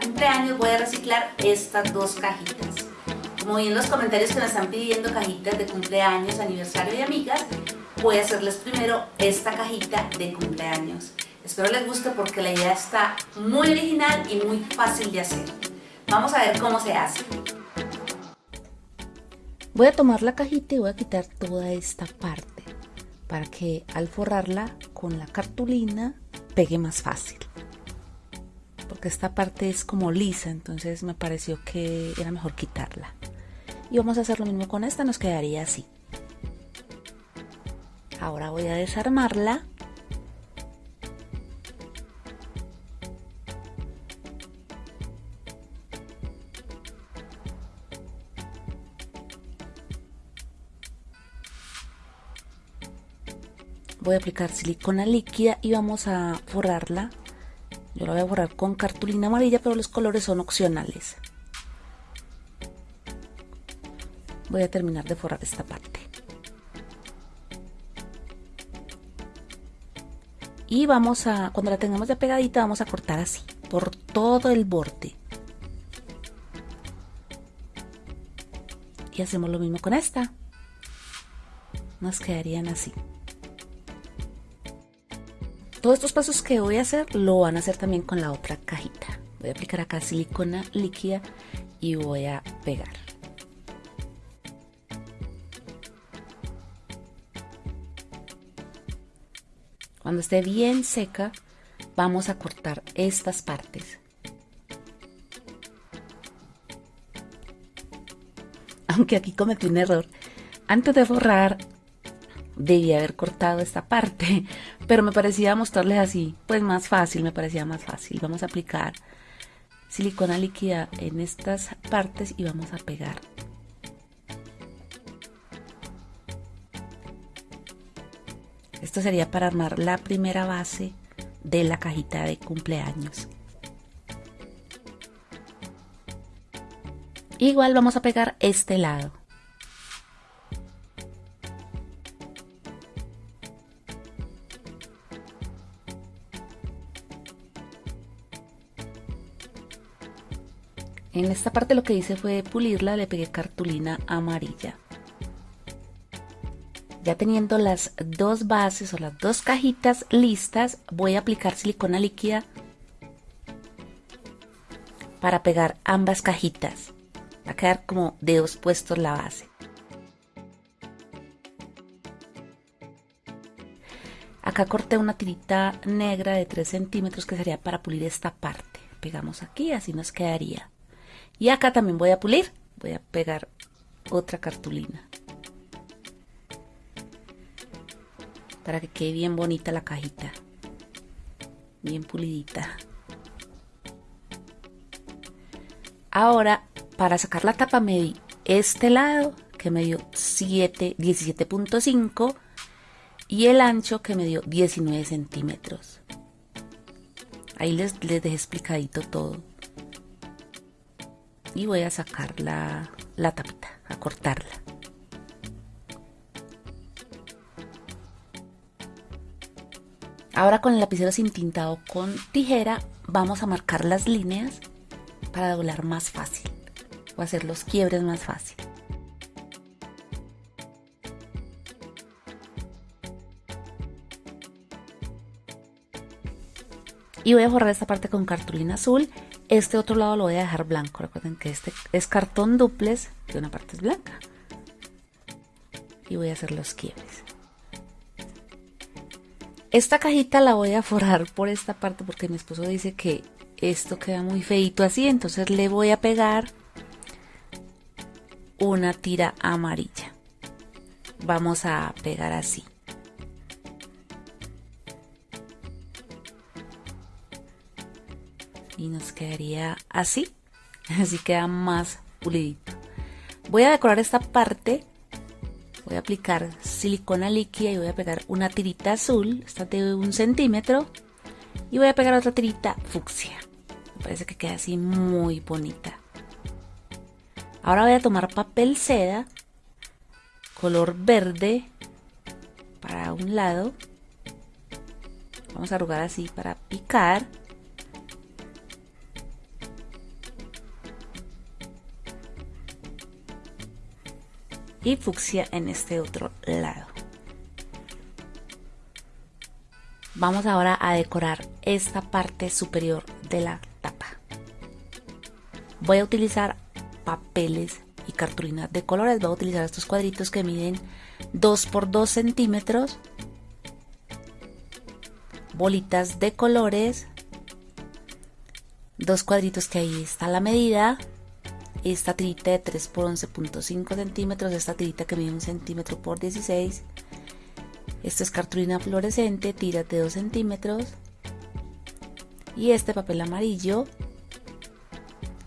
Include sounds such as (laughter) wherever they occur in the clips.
cumpleaños. Voy a reciclar estas dos cajitas. Como vi en los comentarios que me están pidiendo cajitas de cumpleaños, aniversario y amigas, voy a hacerles primero esta cajita de cumpleaños. Espero les guste porque la idea está muy original y muy fácil de hacer. Vamos a ver cómo se hace. Voy a tomar la cajita y voy a quitar toda esta parte para que al forrarla con la cartulina pegue más fácil porque esta parte es como lisa entonces me pareció que era mejor quitarla. Y vamos a hacer lo mismo con esta nos quedaría así. Ahora voy a desarmarla. Voy a aplicar silicona líquida y vamos a forrarla yo la voy a forrar con cartulina amarilla pero los colores son opcionales. Voy a terminar de forrar esta parte. Y vamos a cuando la tengamos ya pegadita vamos a cortar así por todo el borde. Y hacemos lo mismo con esta. Nos quedarían así todos estos pasos que voy a hacer lo van a hacer también con la otra cajita. Voy a aplicar acá silicona líquida y voy a pegar. Cuando esté bien seca, vamos a cortar estas partes. Aunque aquí cometí un error. Antes de borrar, debía haber cortado esta parte, (laughs) pero me parecía mostrarles así, pues más fácil, me parecía más fácil. Vamos a aplicar silicona líquida en estas partes y vamos a pegar. Esto sería para armar la primera base de la cajita de cumpleaños. Igual vamos a pegar este lado. En esta parte lo que hice fue pulirla, le pegué cartulina amarilla. Ya teniendo las dos bases o las dos cajitas listas, voy a aplicar silicona líquida para pegar ambas cajitas. Va a quedar como de dos puestos la base. Acá corté una tirita negra de 3 centímetros que sería para pulir esta parte. Pegamos aquí, así nos quedaría. Y acá también voy a pulir, voy a pegar otra cartulina. Para que quede bien bonita la cajita. Bien pulidita. Ahora, para sacar la tapa me di este lado, que me dio 17.5 y el ancho que me dio 19 centímetros. Ahí les, les dejé explicadito todo y voy a sacar la, tapita, a cortarla. Ahora con el lapicero sin tintado con tijera vamos a marcar las líneas para doblar más fácil o hacer los quiebres más fácil. Y voy a borrar esta parte con cartulina azul este otro lado lo voy a dejar blanco. Recuerden que este es cartón duples, que una parte es blanca. Y voy a hacer los quiebres. Esta cajita la voy a forrar por esta parte porque mi esposo dice que esto queda muy feito así. Entonces le voy a pegar una tira amarilla. Vamos a pegar así. Y nos quedaría así (laughs) así queda más pulidito. Voy a decorar esta parte voy a aplicar silicona líquida y voy a pegar una tirita azul esta de un centímetro y voy a pegar otra tirita fucsia. Me parece que queda así muy bonita. Ahora voy a tomar papel seda color verde para un lado. Vamos a arrugar así para picar. Y fucsia en este otro lado. Vamos ahora a decorar esta parte superior de la tapa. Voy a utilizar papeles y cartulinas de colores. Voy a utilizar estos cuadritos que miden 2 por 2 centímetros. Bolitas de colores. Dos cuadritos que ahí está la medida. Esta tirita de 3 por 11.5 centímetros. Esta tirita que mide 1 centímetro por 16. Esto es cartulina fluorescente, tiras de 2 centímetros. Y este papel amarillo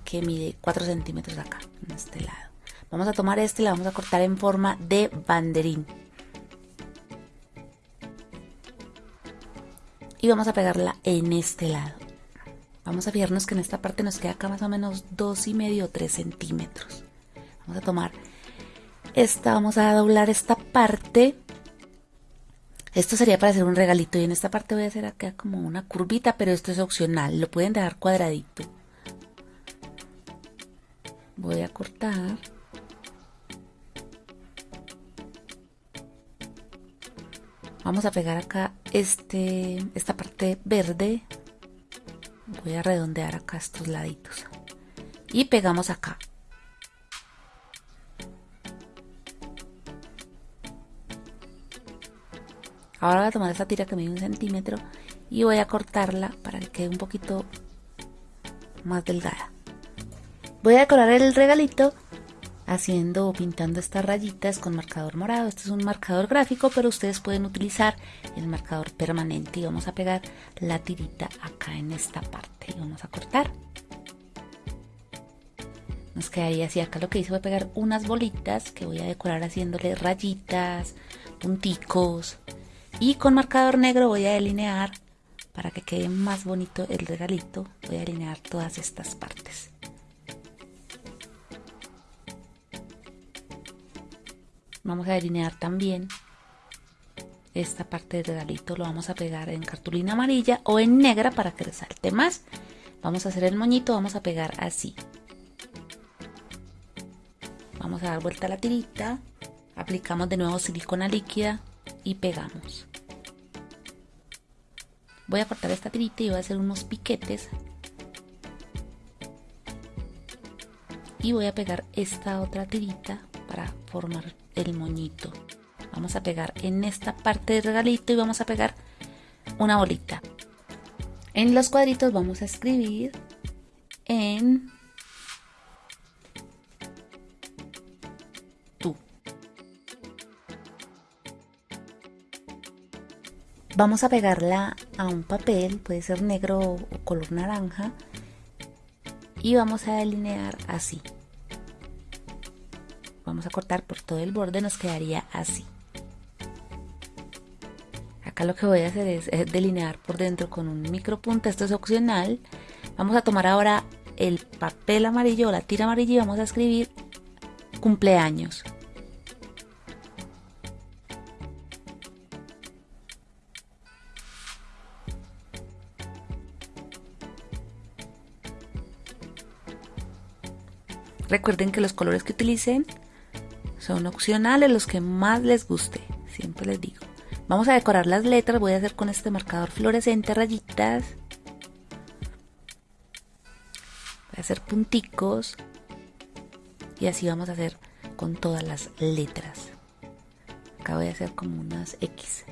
que mide 4 centímetros acá, en este lado. Vamos a tomar este y la vamos a cortar en forma de banderín. Y vamos a pegarla en este lado. Vamos a fijarnos que en esta parte nos queda acá más o menos dos y medio o 3 centímetros. Vamos a tomar esta, vamos a doblar esta parte. Esto sería para hacer un regalito y en esta parte voy a hacer acá como una curvita, pero esto es opcional, lo pueden dejar cuadradito. Voy a cortar. Vamos a pegar acá este, esta parte verde. Voy a redondear acá estos laditos. Y pegamos acá. Ahora voy a tomar esta tira que mide un centímetro y voy a cortarla para que quede un poquito más delgada. Voy a decorar el regalito haciendo o pintando estas rayitas con marcador morado. Este es un marcador gráfico, pero ustedes pueden utilizar el marcador permanente y vamos a pegar la tirita acá en esta parte y vamos a cortar. Nos quedaría así, acá lo que hice fue pegar unas bolitas que voy a decorar haciéndole rayitas, punticos y con marcador negro voy a delinear para que quede más bonito el regalito, voy a delinear todas estas partes. Vamos a delinear también esta parte del regalito lo vamos a pegar en cartulina amarilla o en negra para que resalte más. Vamos a hacer el moñito vamos a pegar así. Vamos a dar vuelta la tirita aplicamos de nuevo silicona líquida y pegamos. Voy a cortar esta tirita y voy a hacer unos piquetes. Y voy a pegar esta otra tirita para formar el moñito. Vamos a pegar en esta parte del regalito y vamos a pegar una bolita. En los cuadritos vamos a escribir en tú. Vamos a pegarla a un papel, puede ser negro o color naranja, y vamos a delinear así vamos a cortar por todo el borde nos quedaría así. Acá lo que voy a hacer es, delinear por dentro con un micro punta esto es opcional. Vamos a tomar ahora el papel amarillo o la tira amarilla y vamos a escribir cumpleaños. Recuerden que los colores que utilicen son opcionales los que más les guste, siempre les digo. Vamos a decorar las letras, voy a hacer con este marcador fluorescente rayitas. Voy a hacer punticos y así vamos a hacer con todas las letras. Acá voy a hacer como unas X.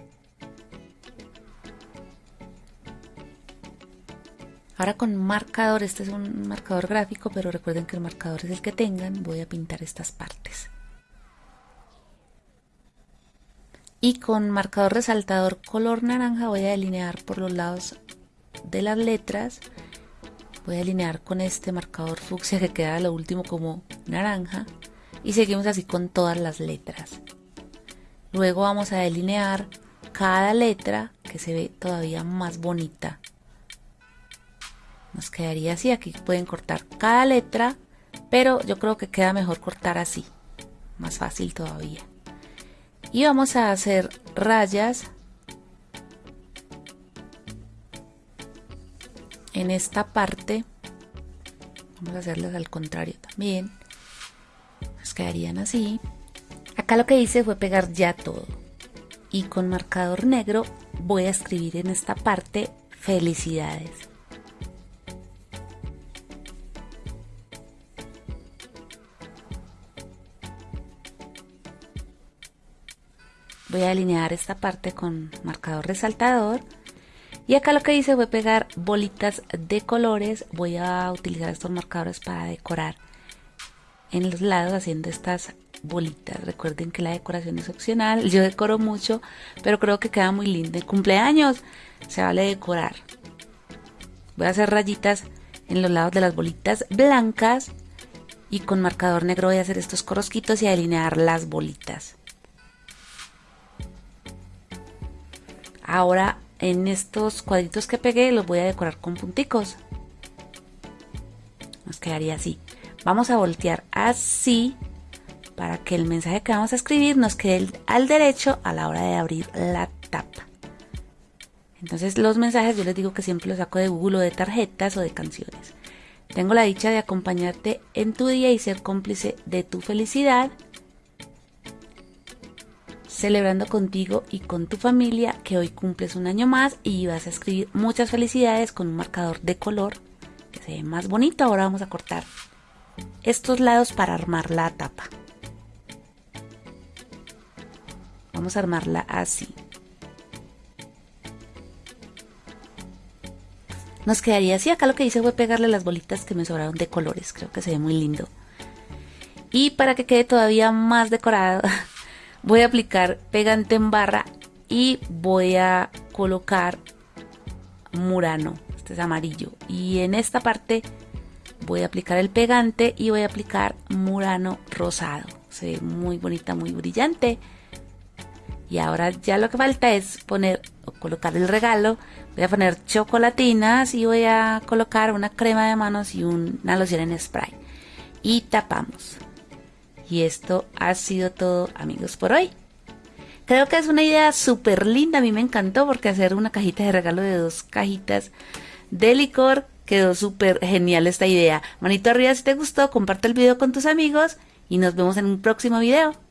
Ahora con marcador, este es un marcador gráfico, pero recuerden que el marcador es el que tengan, voy a pintar estas partes. Y con marcador resaltador color naranja voy a delinear por los lados de las letras. Voy a delinear con este marcador fucsia que queda lo último como naranja. Y seguimos así con todas las letras. Luego vamos a delinear cada letra que se ve todavía más bonita. Nos quedaría así. Aquí pueden cortar cada letra pero yo creo que queda mejor cortar así. Más fácil todavía y vamos a hacer rayas en esta parte. Vamos a hacerlas al contrario también. Nos quedarían así. Acá lo que hice fue pegar ya todo. Y con marcador negro voy a escribir en esta parte felicidades voy a alinear esta parte con marcador resaltador. Y acá lo que hice fue pegar bolitas de colores. Voy a utilizar estos marcadores para decorar en los lados haciendo estas bolitas. Recuerden que la decoración es opcional. Yo decoro mucho pero creo que queda muy lindo. En cumpleaños se vale decorar. Voy a hacer rayitas en los lados de las bolitas blancas. Y con marcador negro voy a hacer estos corosquitos y alinear las bolitas Ahora en estos cuadritos que pegué los voy a decorar con punticos. Nos quedaría así. Vamos a voltear así para que el mensaje que vamos a escribir nos quede al derecho a la hora de abrir la tapa. Entonces los mensajes yo les digo que siempre los saco de Google o de tarjetas o de canciones. Tengo la dicha de acompañarte en tu día y ser cómplice de tu felicidad celebrando contigo y con tu familia que hoy cumples un año más y vas a escribir muchas felicidades con un marcador de color que se ve más bonito. Ahora vamos a cortar estos lados para armar la tapa. Vamos a armarla así. Nos quedaría así. Acá lo que hice fue pegarle las bolitas que me sobraron de colores. Creo que se ve muy lindo. Y para que quede todavía más decorado, (laughs) voy a aplicar pegante en barra y voy a colocar murano este es amarillo. Y en esta parte voy a aplicar el pegante y voy a aplicar murano rosado. Se ve muy bonita muy brillante. Y ahora ya lo que falta es poner o colocar el regalo. Voy a poner chocolatinas y voy a colocar una crema de manos y una loción en spray. Y tapamos y esto ha sido todo amigos por hoy. Creo que es una idea súper linda, a mí me encantó porque hacer una cajita de regalo de dos cajitas de licor quedó súper genial esta idea. Manito arriba si te gustó, comparte el video con tus amigos y nos vemos en un próximo video.